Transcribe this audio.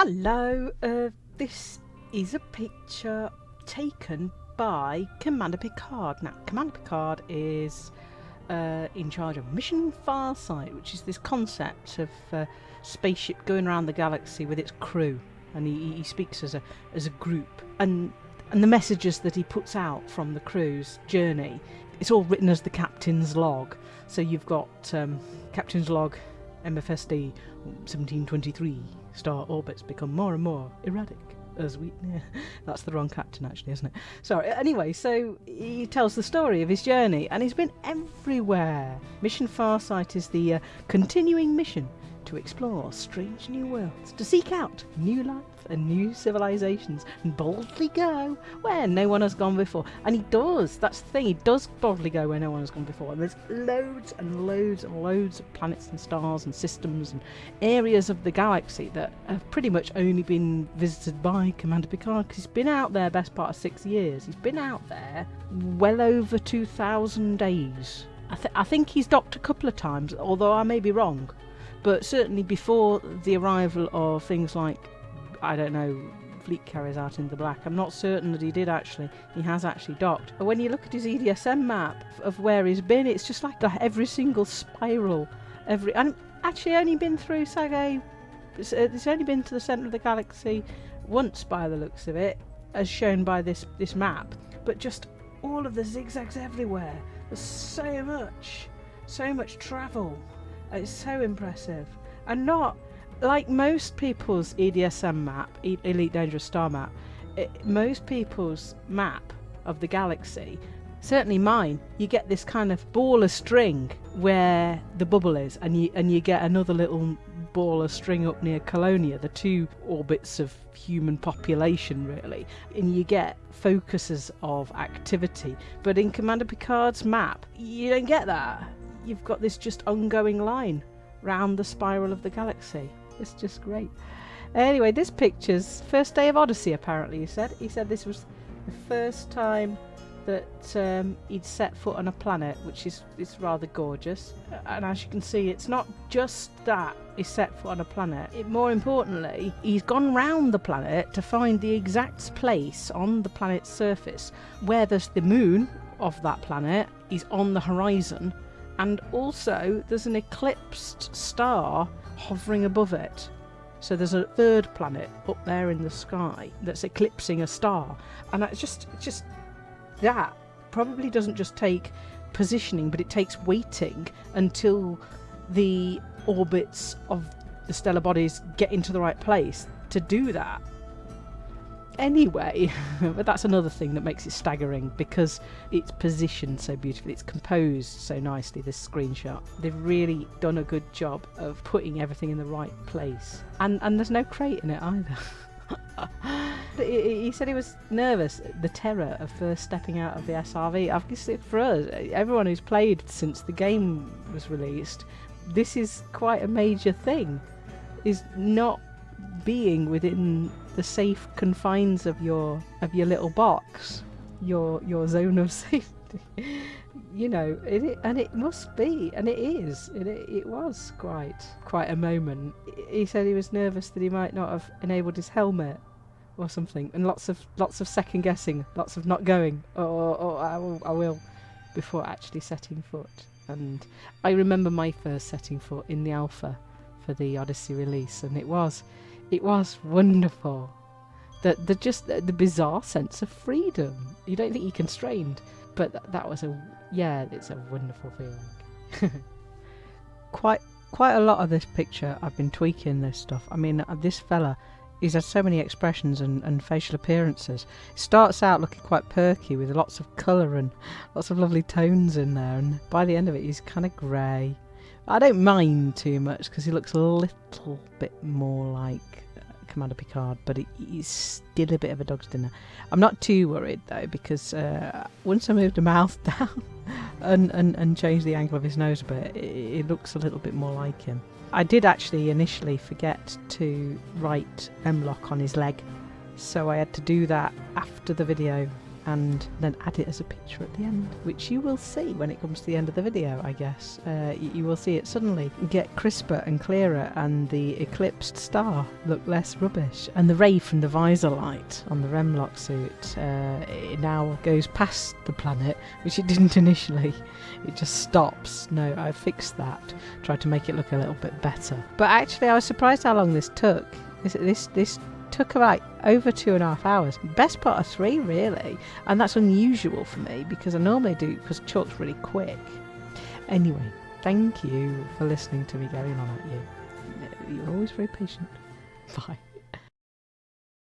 Hello, uh, this is a picture taken by Commander Picard. Now, Commander Picard is uh, in charge of Mission Farsight, which is this concept of uh, spaceship going around the galaxy with its crew, and he, he speaks as a as a group. And and the messages that he puts out from the crew's journey, it's all written as the captain's log. So you've got um, captain's log, MFSD 1723. Star orbits become more and more erratic as we. Yeah, that's the wrong captain, actually, isn't it? Sorry. Anyway, so he tells the story of his journey, and he's been everywhere. Mission Farsight is the uh, continuing mission to explore strange new worlds, to seek out new life and new civilizations, and boldly go where no one has gone before. And he does. That's the thing. He does boldly go where no one has gone before. And there's loads and loads and loads of planets and stars and systems and areas of the galaxy that have pretty much only been visited by Commander Picard because he's been out there best part of six years. He's been out there well over 2,000 days. I, th- I think he's docked a couple of times, although I may be wrong but certainly before the arrival of things like I don't know fleet carriers out in the black I'm not certain that he did actually. He has actually docked. But when you look at his EDSM map of where he's been it's just like every single spiral every and actually only been through Sag A it's, uh, it's only been to the centre of the galaxy once by the looks of it as shown by this this map. But just all of the zigzags everywhere. There's so much so much travel it's so impressive. And not like most people's EDSM map, Elite Dangerous Star map, it, most people's map of the galaxy, certainly mine, you get this kind of ball of string where the bubble is, and you and you get another little ball of string up near Colonia, the two orbits of human population, really, and you get focuses of activity. But in Commander Picard's map, you don't get that you've got this just ongoing line round the spiral of the galaxy. It's just great. Anyway, this picture's first day of Odyssey, apparently, he said. He said this was the first time that um, he'd set foot on a planet, which is, is rather gorgeous. And as you can see, it's not just that he set foot on a planet. It, more importantly, he's gone round the planet to find the exact place on the planet's surface where there's the moon of that planet is on the horizon and also there's an eclipsed star hovering above it. So there's a third planet up there in the sky that's eclipsing a star, and it's just just that probably doesn't just take positioning, but it takes waiting until the orbits of the stellar bodies get into the right place to do that anyway. but that's another thing that makes it staggering because it's positioned so beautifully, it's composed so nicely, this screenshot. They've really done a good job of putting everything in the right place. And, and there's no crate in it either. he said he was nervous, the terror of first stepping out of the SRV. Obviously, for us, everyone who's played since the game was released, this is quite a major thing. Is not being within the safe confines of your of your little box, your your zone of safety. you know, it, and it must be, and it is. It, it was quite quite a moment. He said he was nervous that he might not have enabled his helmet or something, and lots of lots of second guessing, lots of not going. Or, or I, will, I will before actually setting foot. And I remember my first setting foot in the alpha for the Odyssey release, and it was it was wonderful. The, the just the, the bizarre sense of freedom. You don't think you're constrained, but th- that was a yeah, it's a wonderful feeling. quite quite a lot of this picture, I've been tweaking this stuff. I mean, uh, this fella, he's had so many expressions and, and facial appearances. It starts out looking quite perky with lots of colour and lots of lovely tones in there, and by the end of it, he's kind of grey. I don't mind too much because he looks a little bit more like uh, Commander Picard, but he's still a bit of a dog's dinner. I'm not too worried though because uh, once I moved the mouth down and, and, and changed the angle of his nose a bit, it, it looks a little bit more like him. I did actually initially forget to write M-lock on his leg, so I had to do that after the video and then add it as a picture at the end, which you will see when it comes to the end of the video, I guess. Uh, you, will see it suddenly get crisper and clearer and the eclipsed star look less rubbish. And the ray from the visor light on the Remlock suit uh, it now goes past the planet, which it didn't initially. It just stops. No, I fixed that. Tried to make it look a little bit better. But actually, I was surprised how long this took. This this this took about over two and a half hours. Best part of three, really. And that's unusual for me because I normally do because chalk's really quick. Anyway, thank you for listening to me going on at you. You're always very patient. Bye.